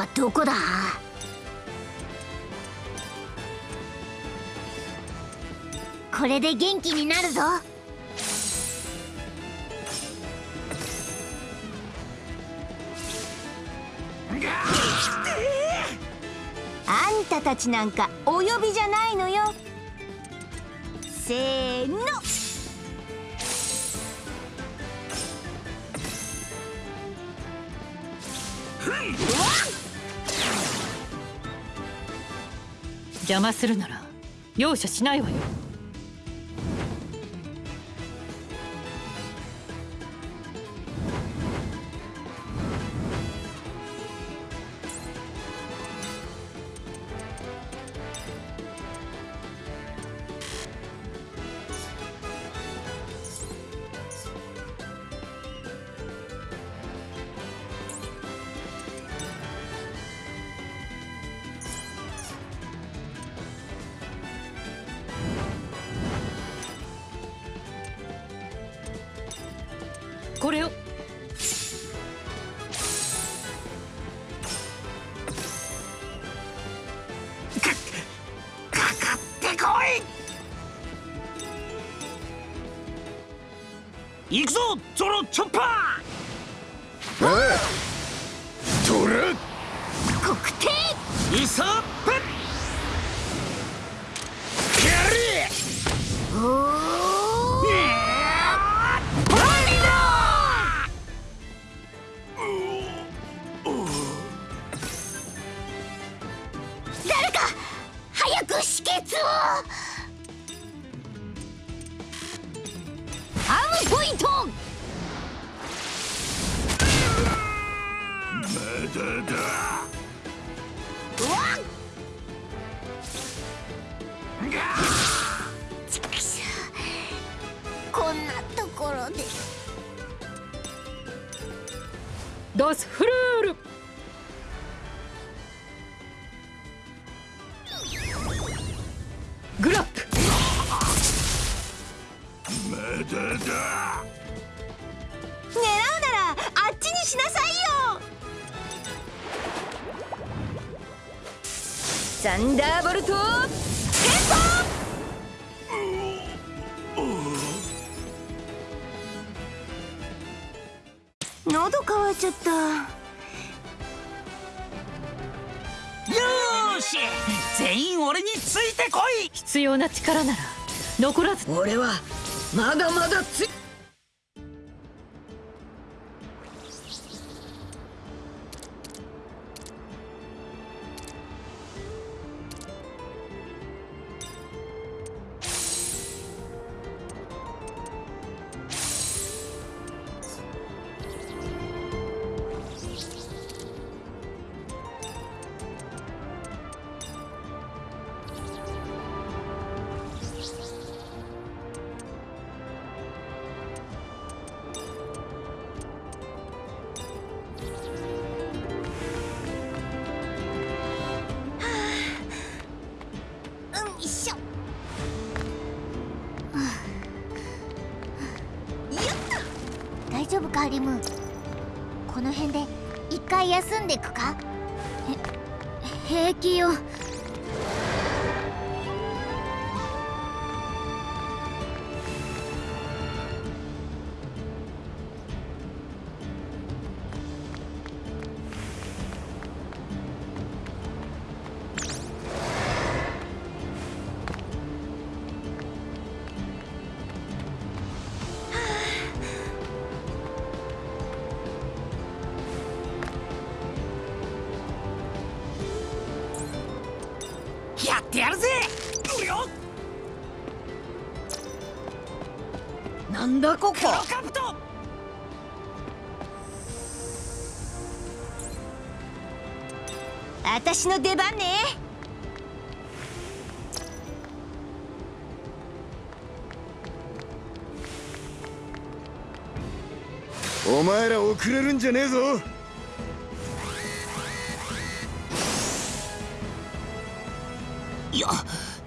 はどこだ？これで元気になるぞ。あんたたちなんかお呼びじゃないのよ。せーの。邪魔するなら容赦しないわよ。これを。行くぞゾロチョッパー。おいトラ黒帝いさ俺はまだまだんだここ？の出番ね。お前ら遅れるんじゃねえぞ。や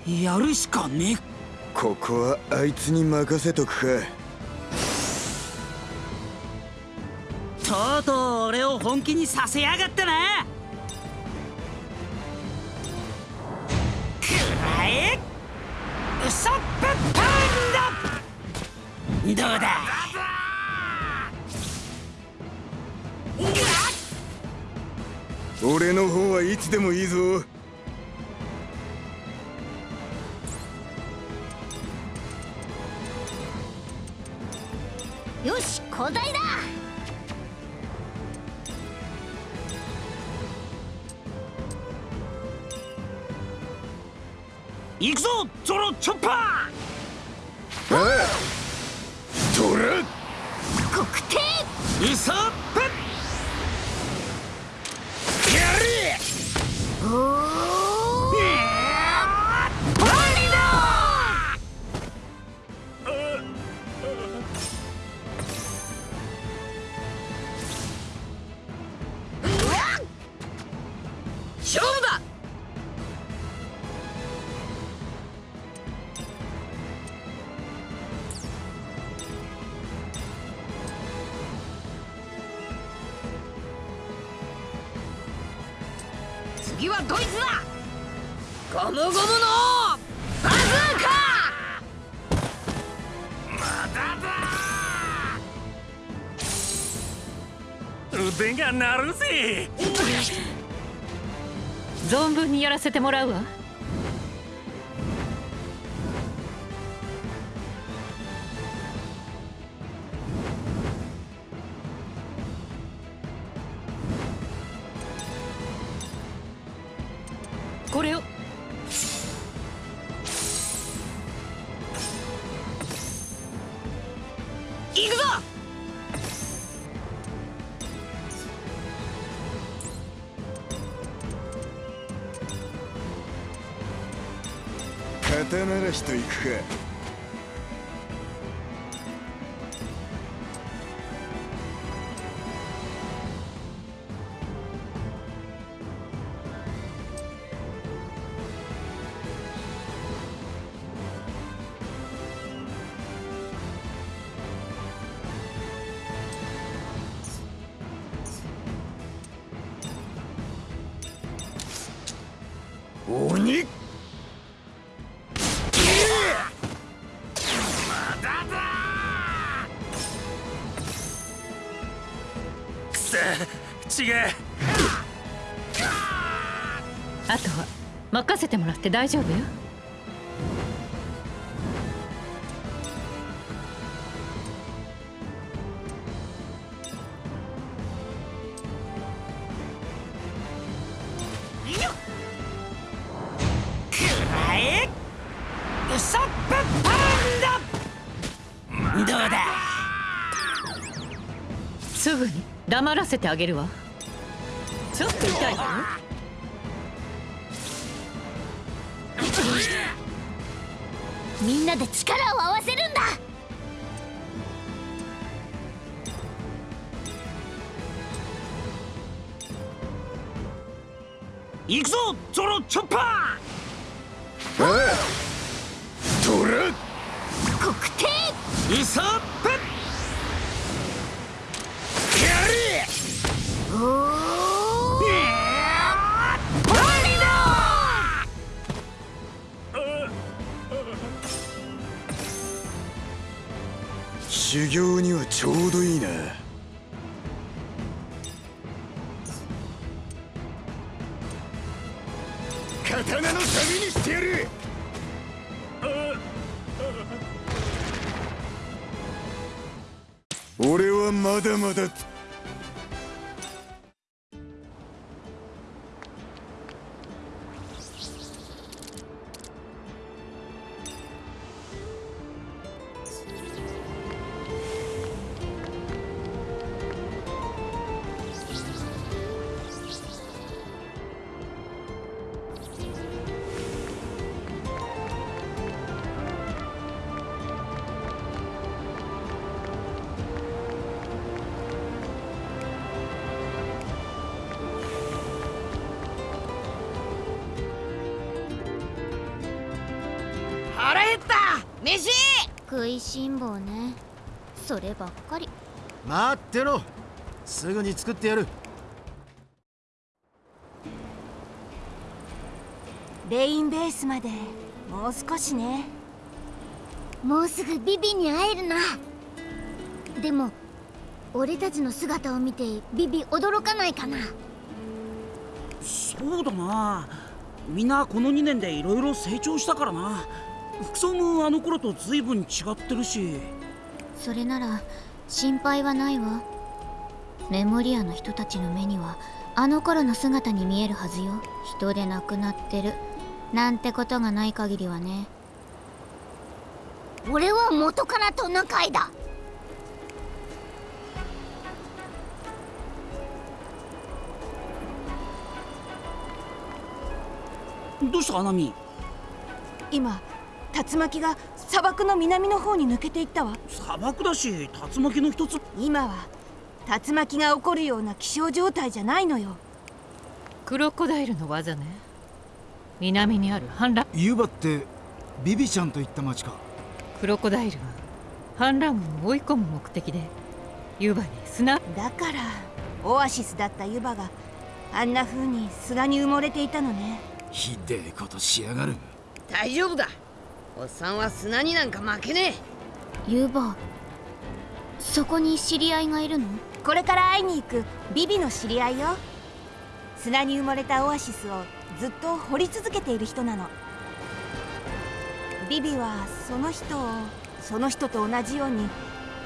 やるしかねここはあいつに任せとくか。を本気にさせやがったな。くらえ。ウソップパンダ。どうだ。俺の方はいつでもいいぞ。なるぜ。存分にやらせてもらうわ。って大丈夫？よすぐに黙らせてあげるわ。ちょっと痛いわ。よなで力を合わせるんだ。行くぞゾロチョッパー待ってろ。すぐに作ってやる。レインベースまでもう少しね。もうすぐビビに会えるな。でも俺たちの姿を見てビビ驚かないかな。そうだな。みんなこの2年でいろいろ成長したからな。服装もあの頃と随分違ってるし。それなら心配はないわ。メモリアの人たちの目にはあの頃の姿に見えるはずよ。人で亡くなってる。なんてことがない限りはね。俺は元からトナカイだ？どうしたアナミ今竜巻が砂漠の南の方に抜けていったわ。砂漠だし竜巻の一つ。今は竜巻が起こるような気象状態じゃないのよ。クロコダイルの技ね。南にある反乱。ユバってビビちゃんといった町か。クロコダイルは反乱軍を追い込む目的でユバに砂。だからオアシスだったユバがあんな風に砂に埋もれていたのね。ひでえことしやがる。大丈夫だおっさんは砂になんか負けねユーバそこに知り合いがいるの？これから会いに行くビビの知り合いよ。砂に埋もれたオアシスをずっと掘り続けている人なの。ビビはその人をその人と同じように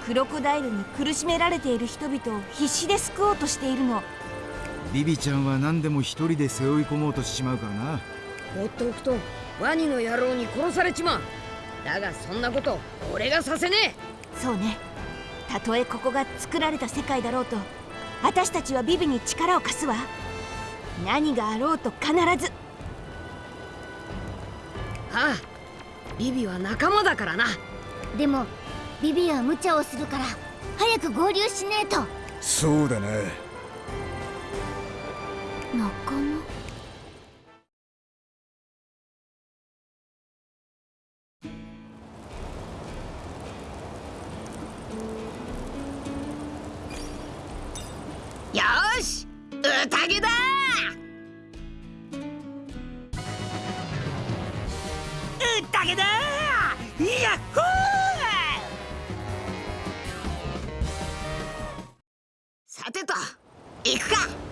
クロコダイルに苦しめられている人々を必死で救おうとしているの。ビビちゃんは何でも一人で背負い込もうとしちまうからな。放っておくとワニの野郎に殺されちまう。だがそんなこと俺がさせねそうね。たとえここが作られた世界だろうと私たちはビビに力を貸すわ。何があろうと必ず。えはあビビは仲間だからな。でもビビは無茶をするから早く合流しねえと。そうだな。仲間宴だ宴だやっほー。さてと行くか。